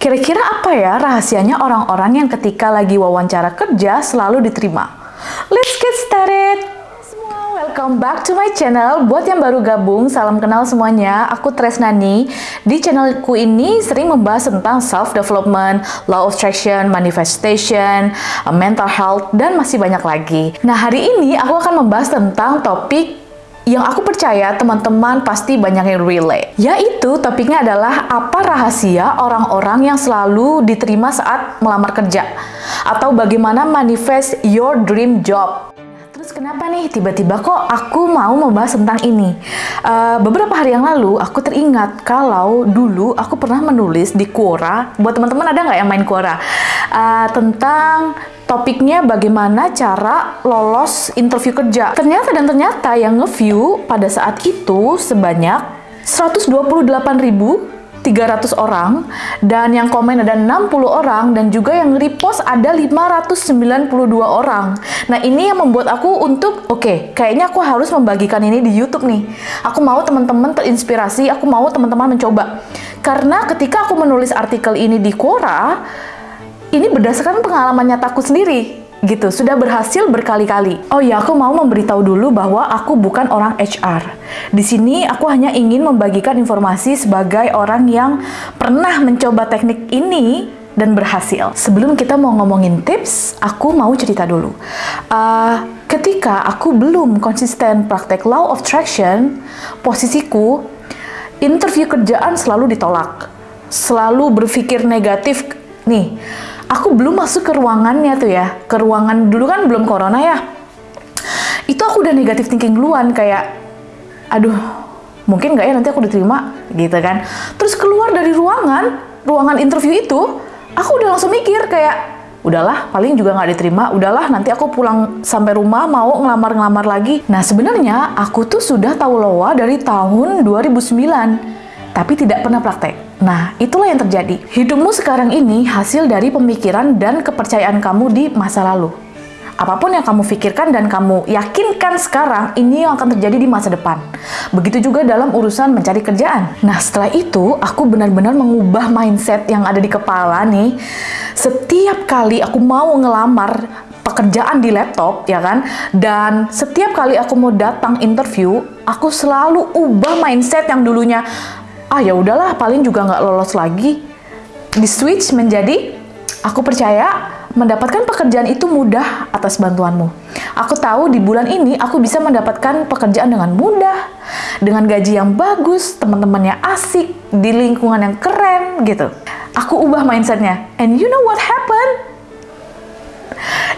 Kira-kira apa ya rahasianya orang-orang yang ketika lagi wawancara kerja selalu diterima? Let's get started! Semua, welcome back to my channel. Buat yang baru gabung, salam kenal semuanya. Aku Tresnani. Di channelku ini sering membahas tentang self-development, law of attraction, manifestation, mental health, dan masih banyak lagi. Nah, hari ini aku akan membahas tentang topik yang aku percaya teman-teman pasti banyak yang relate. Yaitu topiknya adalah apa rahasia orang-orang yang selalu diterima saat melamar kerja? Atau bagaimana manifest your dream job? Terus kenapa nih tiba-tiba kok aku mau membahas tentang ini? Uh, beberapa hari yang lalu aku teringat kalau dulu aku pernah menulis di Quora, buat teman-teman ada nggak yang main Quora? Uh, tentang topiknya bagaimana cara lolos interview kerja. Ternyata dan ternyata yang nge-view pada saat itu sebanyak 128.300 orang dan yang komen ada 60 orang dan juga yang repost ada 592 orang. Nah, ini yang membuat aku untuk oke, okay, kayaknya aku harus membagikan ini di YouTube nih. Aku mau teman-teman terinspirasi, aku mau teman-teman mencoba. Karena ketika aku menulis artikel ini di Quora, ini berdasarkan pengalaman nyataku sendiri gitu, sudah berhasil berkali-kali. Oh ya, aku mau memberitahu dulu bahwa aku bukan orang HR. Di sini aku hanya ingin membagikan informasi sebagai orang yang pernah mencoba teknik ini dan berhasil. Sebelum kita mau ngomongin tips, aku mau cerita dulu. Uh, ketika aku belum konsisten praktek law of attraction, posisiku interview kerjaan selalu ditolak. Selalu berpikir negatif nih aku belum masuk ke ruangannya tuh ya. Ke ruangan dulu kan belum corona ya. Itu aku udah negatif thinking duluan kayak aduh mungkin nggak ya nanti aku diterima gitu kan. Terus keluar dari ruangan ruangan interview itu aku udah langsung mikir kayak udahlah paling juga nggak diterima. Udahlah nanti aku pulang sampai rumah mau ngelamar-ngelamar lagi. Nah sebenarnya aku tuh sudah tahu loa dari tahun 2009 tapi tidak pernah praktek. Nah, itulah yang terjadi. Hidupmu sekarang ini hasil dari pemikiran dan kepercayaan kamu di masa lalu. Apa pun yang kamu pikirkan dan kamu yakinkan sekarang, ini yang akan terjadi di masa depan. Begitu juga dalam urusan mencari kerjaan. Nah, setelah itu, aku benar-benar mengubah mindset yang ada di kepala nih. Setiap kali aku mau ngelamar pekerjaan di laptop, ya kan? Dan setiap kali aku mau datang interview, aku selalu ubah mindset yang dulunya ah ya udahlah paling juga nggak lolos lagi di switch menjadi aku percaya mendapatkan pekerjaan itu mudah atas bantuanmu. Aku tahu di bulan ini aku bisa mendapatkan pekerjaan dengan mudah, dengan gaji yang bagus, teman-temannya asik, di lingkungan yang keren gitu. Aku ubah mindsetnya. And you know what happened?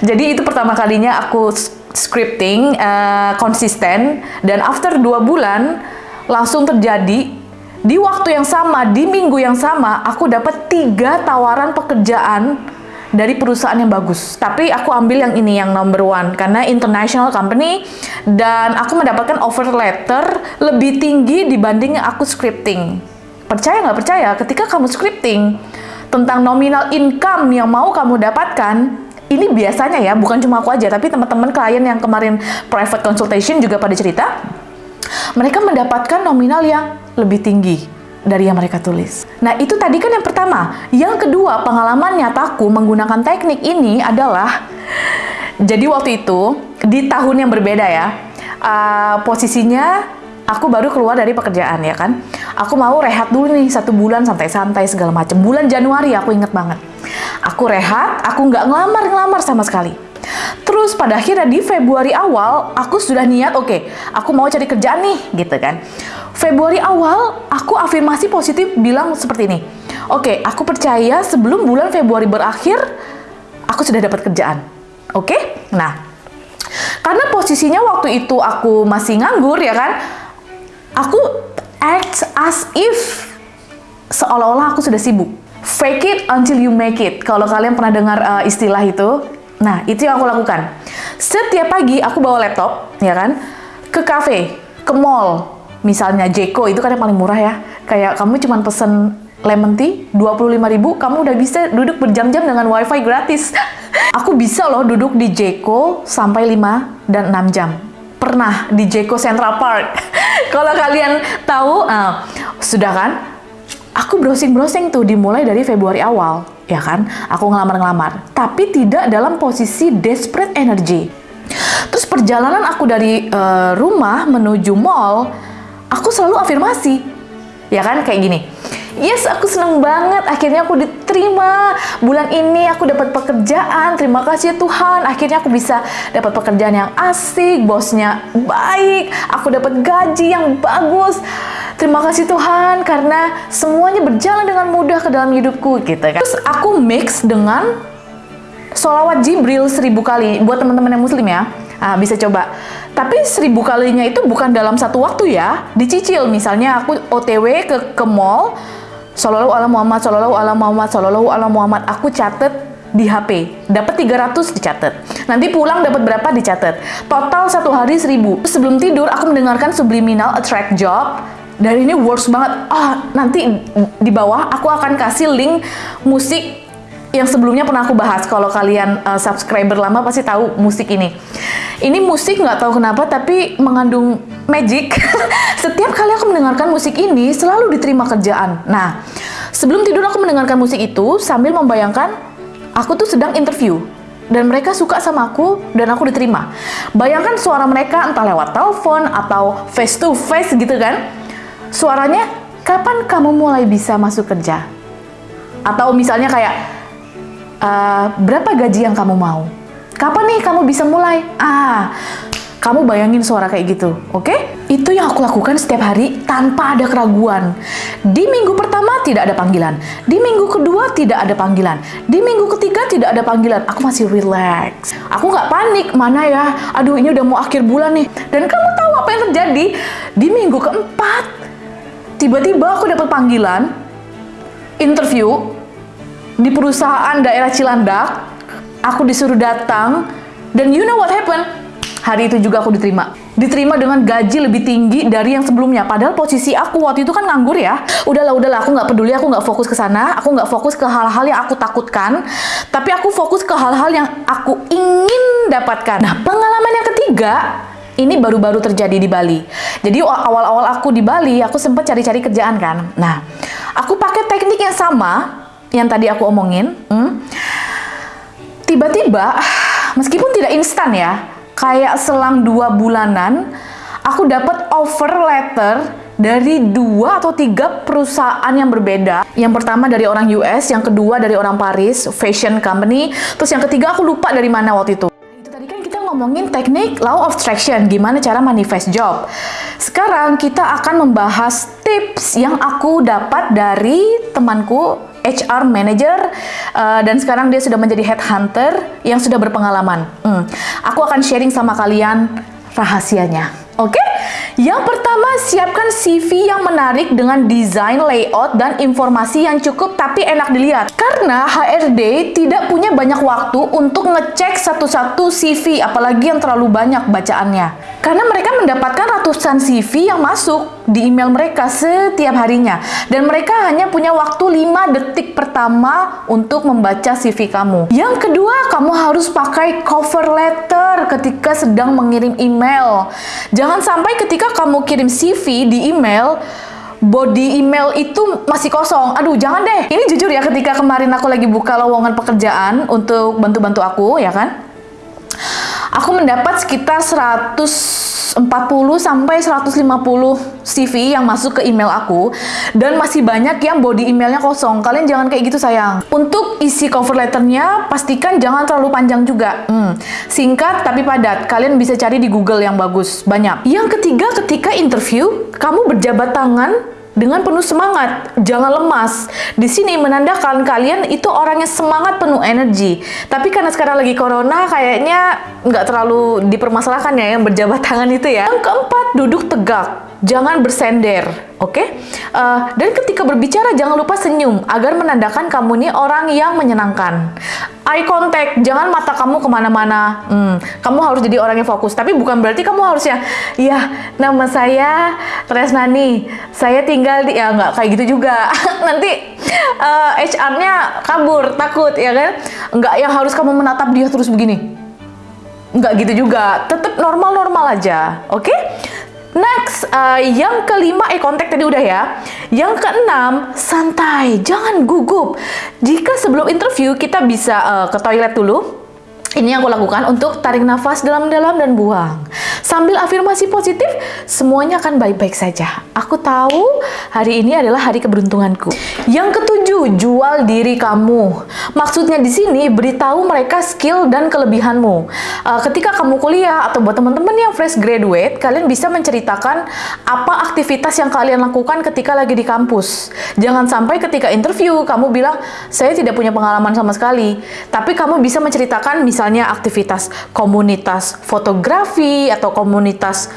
Jadi itu pertama kalinya aku scripting uh, konsisten dan after dua bulan langsung terjadi di waktu yang sama, di minggu yang sama, aku dapat tiga tawaran pekerjaan dari perusahaan yang bagus. Tapi aku ambil yang ini, yang number one. Karena international company, dan aku mendapatkan offer letter lebih tinggi dibanding aku scripting. Percaya nggak percaya, ketika kamu scripting tentang nominal income yang mau kamu dapatkan, ini biasanya ya, bukan cuma aku aja, tapi teman-teman klien yang kemarin private consultation juga pada cerita, mereka mendapatkan nominal yang lebih tinggi dari yang mereka tulis. Nah, itu tadi kan yang pertama. Yang kedua, pengalaman nyataku menggunakan teknik ini adalah jadi waktu itu di tahun yang berbeda ya. Uh, posisinya aku baru keluar dari pekerjaan ya kan. Aku mau rehat dulu nih satu bulan santai-santai segala macam. Bulan Januari aku inget banget. Aku rehat, aku nggak ngelamar-ngelamar sama sekali Terus pada akhirnya di Februari awal aku sudah niat oke, okay, aku mau cari kerjaan nih gitu kan. Februari awal aku afirmasi positif bilang seperti ini. Oke, okay, aku percaya sebelum bulan Februari berakhir aku sudah dapat kerjaan. Oke? Okay? Nah, karena posisinya waktu itu aku masih nganggur ya kan. Aku act as if seolah-olah aku sudah sibuk. Fake it until you make it. Kalau kalian pernah dengar uh, istilah itu, Nah, itu yang aku lakukan. Setiap pagi aku bawa laptop, ya kan, ke cafe, ke mall, misalnya Jeko itu kan yang paling murah ya. Kayak kamu cuma pesen lemon tea 25.000, kamu udah bisa duduk berjam-jam dengan wifi gratis. aku bisa loh duduk di Jeko sampai 5 dan 6 jam. Pernah di Jeko Central Park. Kalau kalian tahu, uh, sudah kan? Aku browsing-browsing tuh dimulai dari Februari awal, ya kan? Aku ngelamar-ngelamar, tapi tidak dalam posisi desperate energy. Terus perjalanan aku dari uh, rumah menuju mall, aku selalu afirmasi, ya kan? Kayak gini. Yes, aku seneng banget. Akhirnya aku diterima. Bulan ini aku dapat pekerjaan. Terima kasih Tuhan. Akhirnya aku bisa dapat pekerjaan yang asik, bosnya baik. Aku dapat gaji yang bagus. Terima kasih Tuhan karena semuanya berjalan dengan mudah ke dalam hidupku gitu kan. Terus aku mix dengan solawat Jibril seribu kali buat teman-teman yang muslim ya. Nah, bisa coba. Tapi seribu kalinya itu bukan dalam satu waktu ya. Dicicil. Misalnya aku OTW ke ke mall, Sallallahu ala Muhammad, sallallahu ala Muhammad, sallallahu ala Muhammad. Aku catet di HP. Dapat 300 dicatat. Nanti pulang dapat berapa dicatat. Total satu hari 1000. Sebelum tidur aku mendengarkan subliminal attract job. Dan ini works banget. Ah, nanti di bawah aku akan kasih link musik yang sebelumnya pernah aku bahas. Kalau kalian uh, subscriber lama pasti tahu musik ini. Ini musik nggak tahu kenapa tapi mengandung magic. Setiap kali aku mendengarkan musik ini selalu diterima kerjaan. Nah, sebelum tidur aku mendengarkan musik itu sambil membayangkan aku tuh sedang interview dan mereka suka sama aku dan aku diterima. Bayangkan suara mereka entah lewat telepon atau face to face gitu kan. Suaranya, kapan kamu mulai bisa masuk kerja? Atau misalnya kayak, uh, berapa gaji yang kamu mau? Kapan nih kamu bisa mulai? Ah, kamu bayangin suara kayak gitu, oke? Okay? Itu yang aku lakukan setiap hari tanpa ada keraguan. Di minggu pertama tidak ada panggilan, di minggu kedua tidak ada panggilan, di minggu ketiga tidak ada panggilan. Aku masih relax. Aku nggak panik, mana ya? Aduh ini udah mau akhir bulan nih. Dan kamu tahu apa yang terjadi? Di minggu keempat, tiba-tiba aku dapat panggilan interview di perusahaan daerah Cilandak, aku disuruh datang, dan you know what happened? Hari itu juga aku diterima. Diterima dengan gaji lebih tinggi dari yang sebelumnya. Padahal posisi aku waktu itu kan nganggur ya. Udahlah, udahlah, aku nggak peduli, aku nggak fokus ke sana. Aku nggak fokus ke hal-hal yang aku takutkan. Tapi aku fokus ke hal-hal yang aku ingin dapatkan. Nah, pengalaman yang ketiga, ini baru-baru terjadi di Bali. Jadi awal-awal aku di Bali, aku sempat cari-cari kerjaan kan. Nah, aku pakai teknik yang sama yang tadi aku omongin, hmm, tiba-tiba, meskipun tidak instan ya, kayak selang dua bulanan, aku dapat offer letter dari dua atau tiga perusahaan yang berbeda. Yang pertama dari orang US, yang kedua dari orang Paris, fashion company, terus yang ketiga aku lupa dari mana waktu itu. Itu tadi kan kita ngomongin teknik law of attraction, gimana cara manifest job. Sekarang kita akan membahas tips yang aku dapat dari temanku HR manager uh, dan sekarang dia sudah menjadi headhunter yang sudah berpengalaman. Hmm. Aku akan sharing sama kalian rahasianya. Oke? Okay? Yang pertama, siapkan CV yang menarik dengan desain, layout, dan informasi yang cukup tapi enak dilihat. Karena HRD tidak punya banyak waktu untuk ngecek satu-satu CV, apalagi yang terlalu banyak bacaannya. Karena mereka mendapatkan ratusan CV yang masuk di email mereka setiap harinya dan mereka hanya punya waktu 5 detik pertama untuk membaca CV kamu. Yang kedua, kamu harus pakai cover letter ketika sedang mengirim email. Jangan sampai ketika kamu kirim CV di email body email itu masih kosong. Aduh, jangan deh. Ini jujur ya ketika kemarin aku lagi buka lowongan pekerjaan untuk bantu-bantu aku, ya kan? Aku mendapat sekitar 100 140 sampai 150 CV yang masuk ke email aku dan masih banyak yang body emailnya kosong. Kalian jangan kayak gitu sayang. Untuk isi cover letternya pastikan jangan terlalu panjang juga. Hmm, singkat tapi padat. Kalian bisa cari di Google yang bagus, banyak. Yang ketiga ketika interview, kamu berjabat tangan dengan penuh semangat, jangan lemas. Di sini menandakan kalian itu orangnya semangat penuh energi. Tapi karena sekarang lagi corona, kayaknya nggak terlalu dipermasalahkan ya yang berjabat tangan itu ya. Yang keempat, duduk tegak jangan bersender, oke? Okay? Uh, eh, dan ketika berbicara jangan lupa senyum agar menandakan kamu ini orang yang menyenangkan. Eye contact, jangan mata kamu ke mana-mana. Hmm, kamu harus jadi orang yang fokus. Tapi bukan berarti kamu harusnya, ya nama saya Tresnani, saya tinggal di, ya nggak kayak gitu juga. Nanti uh, eh, HR-nya kabur, takut ya kan? Nggak yang harus kamu menatap dia terus begini. Nggak gitu juga, tetap normal-normal aja, oke? Okay? Next, uh, yang kelima, eh kontak tadi udah ya. Yang keenam, santai, jangan gugup. Jika sebelum interview kita bisa uh, ke toilet dulu, ini yang aku lakukan untuk tarik nafas dalam-dalam dan buang. Sambil afirmasi positif, semuanya akan baik-baik saja. Aku tahu hari ini adalah hari keberuntunganku. Yang ketujuh, jual diri kamu. Maksudnya di sini beritahu mereka skill dan kelebihanmu. Uh, ketika kamu kuliah atau buat teman-teman yang fresh graduate, kalian bisa menceritakan apa aktivitas yang kalian lakukan ketika lagi di kampus. Jangan sampai ketika interview kamu bilang, saya tidak punya pengalaman sama sekali. Tapi kamu bisa menceritakan misalnya aktivitas komunitas fotografi atau komunitas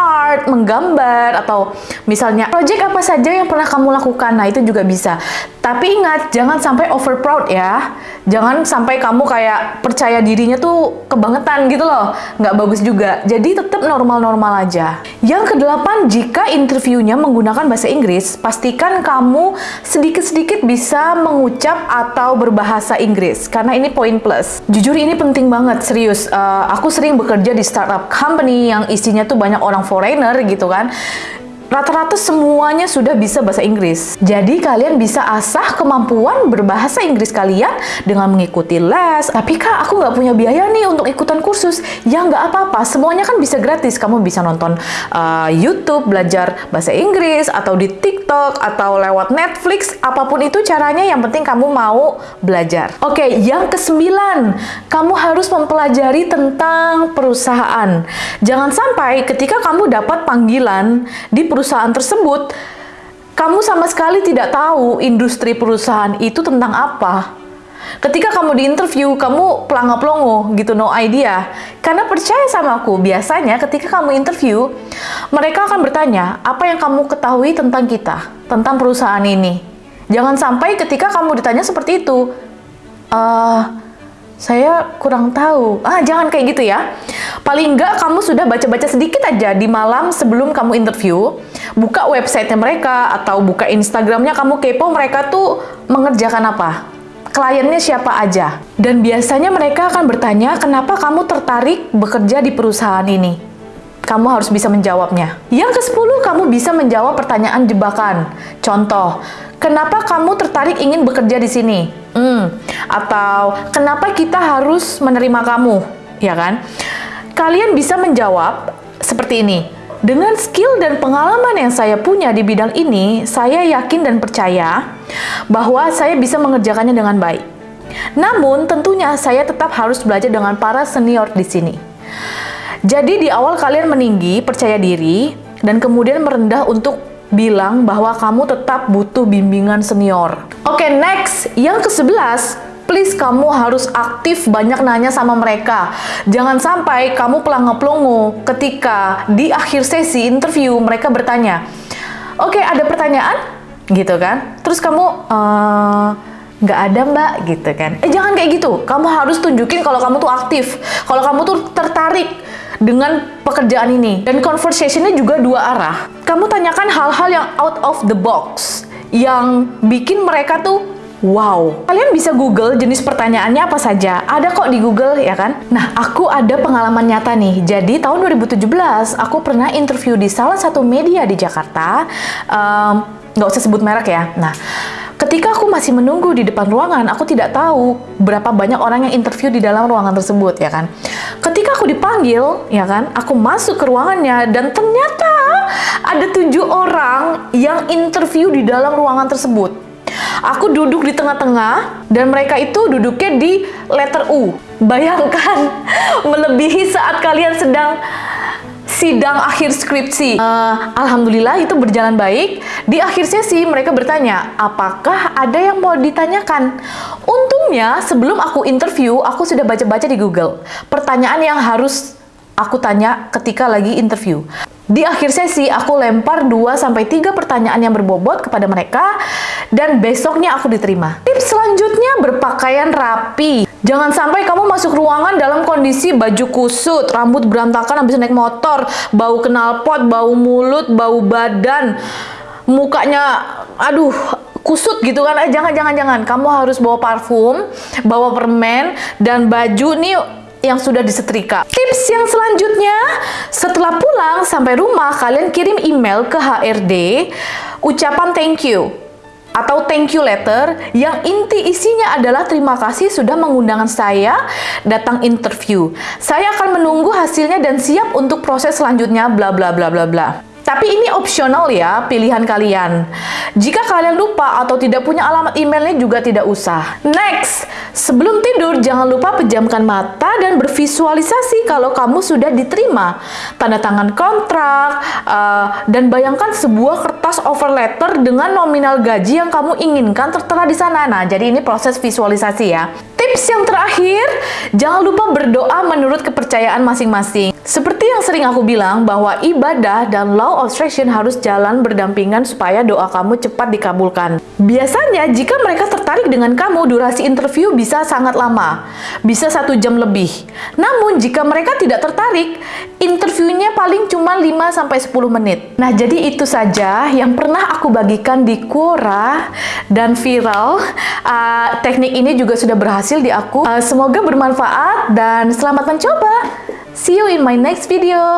art, menggambar, atau misalnya project apa saja yang pernah kamu lakukan. Nah, itu juga bisa. Tapi ingat, jangan sampai over proud ya. Jangan sampai kamu kayak percaya dirinya tuh kebangetan gitu loh. Nggak bagus juga. Jadi tetap normal-normal aja. Yang kedelapan, jika interviewnya menggunakan bahasa Inggris, pastikan kamu sedikit-sedikit bisa mengucap atau berbahasa Inggris. Karena ini poin plus. Jujur ini penting banget, serius. Uh, aku sering bekerja di startup company yang isinya tuh banyak orang foreigner gitu kan rata-rata semuanya sudah bisa bahasa Inggris. Jadi kalian bisa asah kemampuan berbahasa Inggris kalian dengan mengikuti les. Tapi kak, aku nggak punya biaya nih untuk ikutan kursus. Ya nggak apa-apa, semuanya kan bisa gratis. Kamu bisa nonton uh, YouTube, belajar bahasa Inggris, atau di TikTok, atau lewat Netflix. Apa pun itu caranya, yang penting kamu mau belajar. Oke, okay, yang kesembilan, kamu harus mempelajari tentang perusahaan. Jangan sampai ketika kamu dapat panggilan di perusahaan perusahaan tersebut, kamu sama sekali tidak tahu industri perusahaan itu tentang apa. Ketika kamu di interview, kamu pelangga-pelongo gitu, no idea. Karena percaya sama aku, biasanya ketika kamu interview, mereka akan bertanya, apa yang kamu ketahui tentang kita, tentang perusahaan ini. Jangan sampai ketika kamu ditanya seperti itu, uh, saya kurang tahu. Ah, jangan kayak gitu ya. Paling enggak kamu sudah baca-baca sedikit aja di malam sebelum kamu interview. Buka websitenya mereka atau buka Instagramnya kamu kepo mereka tuh mengerjakan apa. Kliennya siapa aja. Dan biasanya mereka akan bertanya kenapa kamu tertarik bekerja di perusahaan ini. Kamu harus bisa menjawabnya. Yang ke-10, kamu bisa menjawab pertanyaan jebakan. Contoh, kenapa kamu tertarik ingin bekerja di sini? Hmm, atau kenapa kita harus menerima kamu, ya kan? Kalian bisa menjawab seperti ini. Dengan skill dan pengalaman yang saya punya di bidang ini, saya yakin dan percaya bahwa saya bisa mengerjakannya dengan baik. Namun, tentunya saya tetap harus belajar dengan para senior di sini. Jadi, di awal kalian meninggi, percaya diri, dan kemudian merendah untuk bilang bahwa kamu tetap butuh bimbingan senior. Oke, okay, next. Yang ke-11, please kamu harus aktif banyak nanya sama mereka. Jangan sampai kamu pelangga-pelongo ketika di akhir sesi interview mereka bertanya, Oke, okay, ada pertanyaan? Gitu kan? Terus kamu, uh, nggak ada mbak gitu kan eh jangan kayak gitu kamu harus tunjukin kalau kamu tuh aktif kalau kamu tuh tertarik dengan pekerjaan ini. Dan conversationnya juga dua arah. Kamu tanyakan hal-hal yang out of the box, yang bikin mereka tuh Wow, kalian bisa Google jenis pertanyaannya apa saja. Ada kok di Google, ya kan? Nah, aku ada pengalaman nyata nih. Jadi, tahun 2017, aku pernah interview di salah satu media di Jakarta. Um, nggak usah sebut merek ya. Nah, Ketika aku masih menunggu di depan ruangan, aku tidak tahu berapa banyak orang yang interview di dalam ruangan tersebut, ya kan. Ketika aku dipanggil, ya kan, aku masuk ke ruangannya dan ternyata ada tujuh orang yang interview di dalam ruangan tersebut. Aku duduk di tengah-tengah dan mereka itu duduknya di letter U. Bayangkan melebihi saat kalian sedang sidang akhir skripsi. Uh, Alhamdulillah itu berjalan baik. Di akhir sesi mereka bertanya, apakah ada yang mau ditanyakan? Untungnya sebelum aku interview, aku sudah baca-baca di Google. Pertanyaan yang harus aku tanya ketika lagi interview. Di akhir sesi, aku lempar 2-3 pertanyaan yang berbobot kepada mereka, dan besoknya aku diterima. Tips selanjutnya, berpakaian rapi. Jangan sampai kamu masuk ruangan dalam kondisi baju kusut, rambut berantakan habis naik motor, bau knalpot, bau mulut, bau badan, mukanya, aduh, kusut gitu kan. Eh, jangan, jangan, jangan. Kamu harus bawa parfum, bawa permen, dan baju nih yang sudah disetrika. Tips yang selanjutnya, setelah pulang sampai rumah, kalian kirim email ke HRD ucapan thank you atau thank you letter yang inti isinya adalah terima kasih sudah mengundang saya datang interview. Saya akan menunggu hasilnya dan siap untuk proses selanjutnya bla bla bla bla bla. Tapi ini opsional ya, pilihan kalian. Jika kalian lupa atau tidak punya alamat emailnya juga tidak usah. Next, sebelum tidur jangan lupa pejamkan mata dan bervisualisasi kalau kamu sudah diterima. Tanda tangan kontrak, uh, dan bayangkan sebuah kertas offer letter dengan nominal gaji yang kamu inginkan tertera di sana. Nah, jadi ini proses visualisasi ya. Tips yang terakhir, jangan lupa berdoa menurut kepercayaan masing-masing. Seperti yang sering aku bilang bahwa ibadah dan law of attraction harus jalan berdampingan supaya doa kamu cepat dikabulkan. Biasanya jika mereka tertarik dengan kamu, durasi interview bisa sangat lama, bisa satu jam lebih. Namun jika mereka tidak tertarik, interviewnya paling cuma 5-10 menit. Nah jadi itu saja yang pernah aku bagikan di Quora dan viral. Uh, teknik ini juga sudah berhasil di aku. Uh, semoga bermanfaat dan selamat mencoba. See you in my next video.